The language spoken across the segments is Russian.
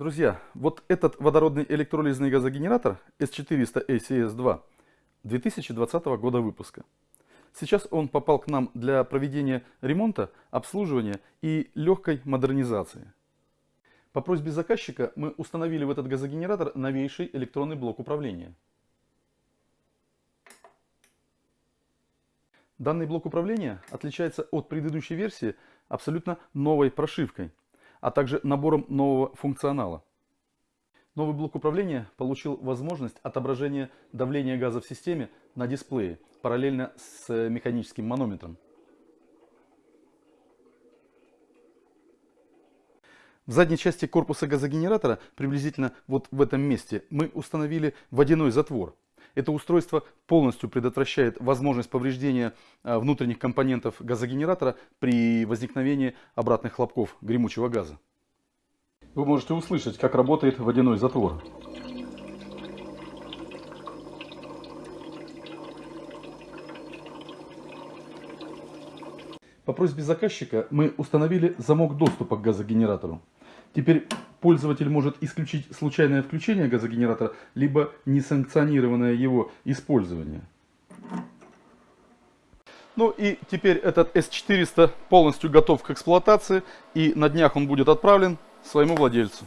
Друзья, вот этот водородный электролизный газогенератор S400 ACS2 2020 года выпуска. Сейчас он попал к нам для проведения ремонта, обслуживания и легкой модернизации. По просьбе заказчика мы установили в этот газогенератор новейший электронный блок управления. Данный блок управления отличается от предыдущей версии абсолютно новой прошивкой, а также набором нового функционала. Новый блок управления получил возможность отображения давления газа в системе на дисплее, параллельно с механическим манометром. В задней части корпуса газогенератора, приблизительно вот в этом месте, мы установили водяной затвор. Это устройство полностью предотвращает возможность повреждения а, внутренних компонентов газогенератора при возникновении обратных хлопков гремучего газа. Вы можете услышать, как работает водяной затвор. По просьбе заказчика мы установили замок доступа к газогенератору. Теперь пользователь может исключить случайное включение газогенератора, либо несанкционированное его использование. Ну и теперь этот S400 полностью готов к эксплуатации и на днях он будет отправлен своему владельцу.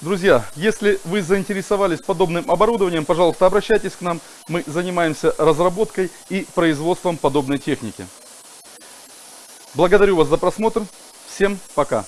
Друзья, если вы заинтересовались подобным оборудованием, пожалуйста, обращайтесь к нам. Мы занимаемся разработкой и производством подобной техники. Благодарю вас за просмотр. Всем пока.